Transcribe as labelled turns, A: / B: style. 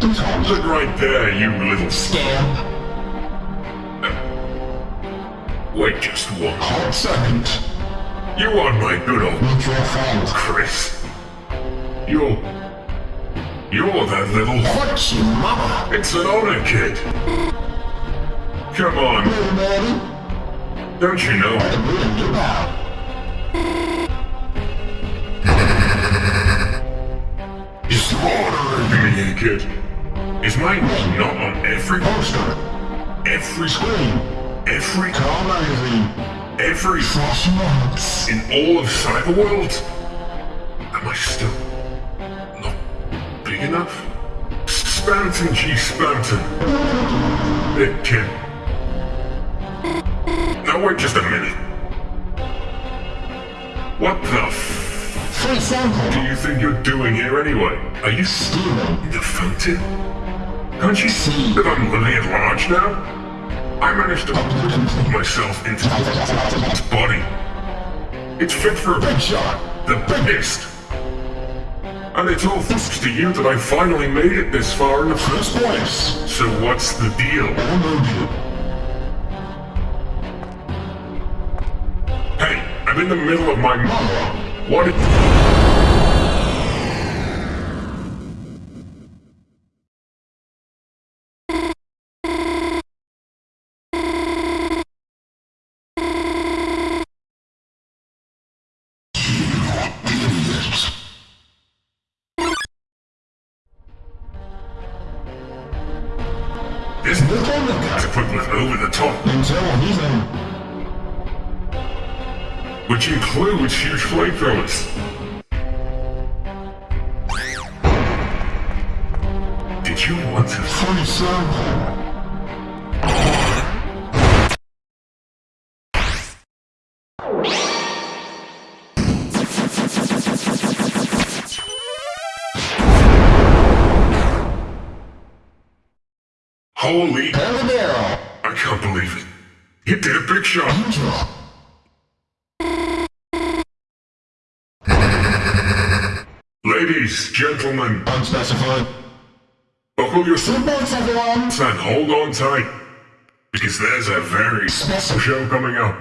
A: It right there, you little...
B: Scamp.
A: Wait just one.
B: Hot second.
A: You are my good old
B: your friend.
A: Chris. You're... You're that little...
B: What you mama?
A: It's an honor, kid. Come on,
B: man.
A: don't you know?
B: I'm reading you now.
A: Slaughtering me, kid. Is my name not on every poster? Every screen? Every...
B: Call magazine.
A: Every...
B: Notes.
A: In all of Cyberworld? Am I still... not big enough? Spamton G. Spamton. Big kid. Now wait just a minute. What the
B: Free
A: do you think you're doing here anyway? Are you
B: Stealing.
A: the fountain? Can't you see that I'm living at large now? I managed to put myself into this body. It's fit for a big shot, the biggest. And it's all thanks to you that I finally made it this far in the first place. So what's the deal? Hey, I'm in the middle of my monologue. What. This
B: on the guy.
A: to put with over the top. Which includes huge flamethrowers. Did you want to
B: Free sample.
A: Holy...
B: Habanero.
A: I can't believe it. You did a big shot. Ladies, gentlemen,
B: Unspecified.
A: buckle your
B: Thanks everyone.
A: and hold on tight. Because there's a very special show coming up.